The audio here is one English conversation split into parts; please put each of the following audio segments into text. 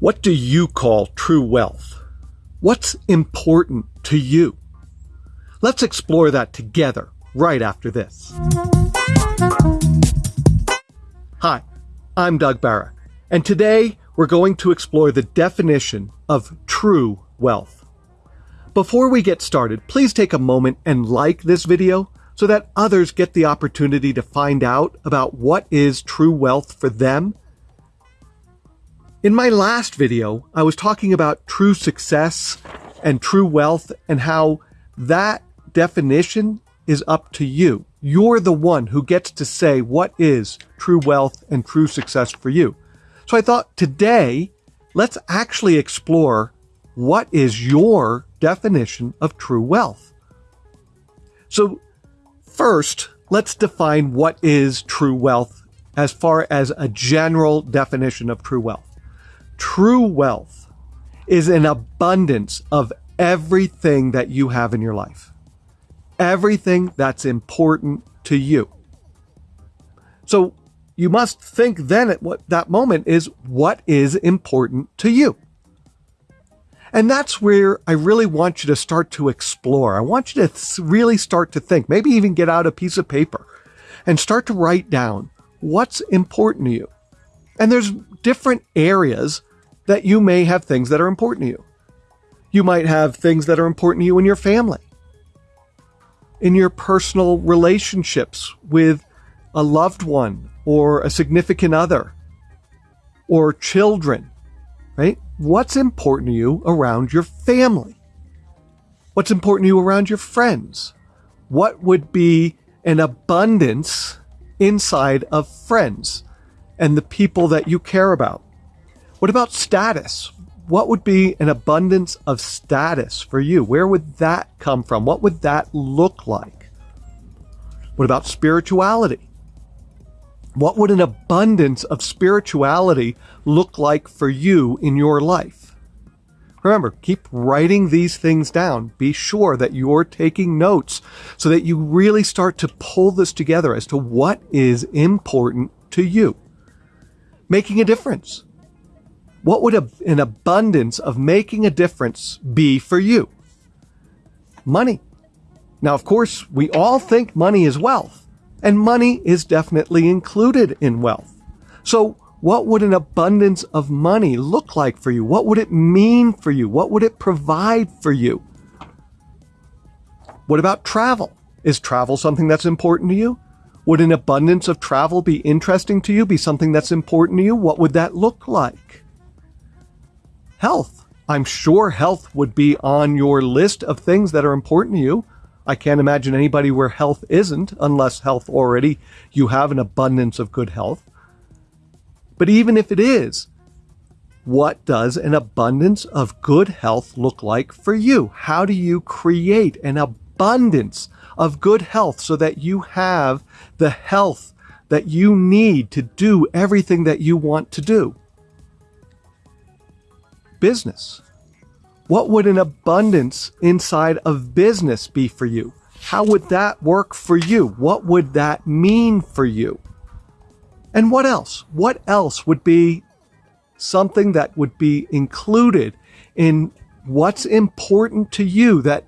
What do you call true wealth? What's important to you? Let's explore that together right after this. Hi, I'm Doug Barra, and today we're going to explore the definition of true wealth. Before we get started, please take a moment and like this video so that others get the opportunity to find out about what is true wealth for them in my last video, I was talking about true success and true wealth and how that definition is up to you. You're the one who gets to say what is true wealth and true success for you. So I thought today, let's actually explore what is your definition of true wealth. So first, let's define what is true wealth as far as a general definition of true wealth. True wealth is an abundance of everything that you have in your life. Everything that's important to you. So you must think then at what that moment is what is important to you. And that's where I really want you to start to explore. I want you to really start to think, maybe even get out a piece of paper and start to write down what's important to you. And there's different areas that you may have things that are important to you. You might have things that are important to you in your family, in your personal relationships with a loved one or a significant other or children, right? What's important to you around your family? What's important to you around your friends? What would be an abundance inside of friends and the people that you care about? What about status? What would be an abundance of status for you? Where would that come from? What would that look like? What about spirituality? What would an abundance of spirituality look like for you in your life? Remember, keep writing these things down. Be sure that you're taking notes so that you really start to pull this together as to what is important to you. Making a difference. What would a, an abundance of making a difference be for you? Money. Now, of course, we all think money is wealth, and money is definitely included in wealth. So, what would an abundance of money look like for you? What would it mean for you? What would it provide for you? What about travel? Is travel something that's important to you? Would an abundance of travel be interesting to you, be something that's important to you? What would that look like? Health. I'm sure health would be on your list of things that are important to you. I can't imagine anybody where health isn't, unless health already, you have an abundance of good health. But even if it is, what does an abundance of good health look like for you? How do you create an abundance of good health so that you have the health that you need to do everything that you want to do? Business? What would an abundance inside of business be for you? How would that work for you? What would that mean for you? And what else? What else would be something that would be included in what's important to you that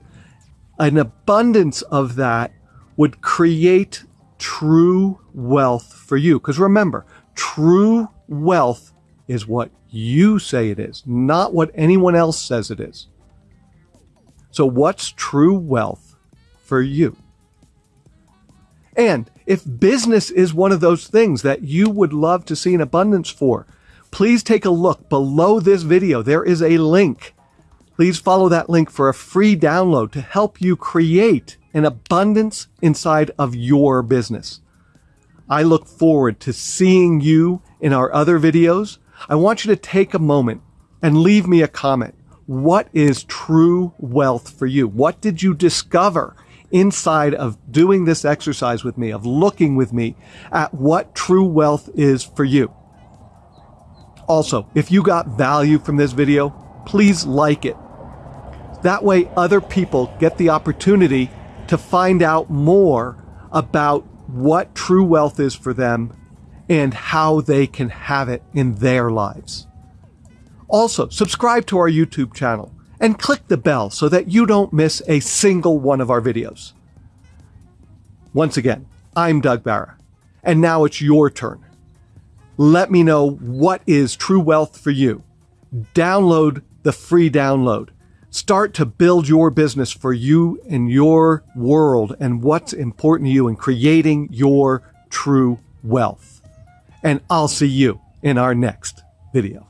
an abundance of that would create true wealth for you? Because remember, true wealth is what you say it is, not what anyone else says it is. So, what's true wealth for you? And if business is one of those things that you would love to see an abundance for, please take a look below this video. There is a link. Please follow that link for a free download to help you create an abundance inside of your business. I look forward to seeing you in our other videos. I want you to take a moment and leave me a comment. What is true wealth for you? What did you discover inside of doing this exercise with me, of looking with me at what true wealth is for you? Also, if you got value from this video, please like it. That way other people get the opportunity to find out more about what true wealth is for them and how they can have it in their lives. Also, subscribe to our YouTube channel and click the bell so that you don't miss a single one of our videos. Once again, I'm Doug Barra, and now it's your turn. Let me know what is true wealth for you. Download the free download. Start to build your business for you and your world and what's important to you in creating your true wealth. And I'll see you in our next video.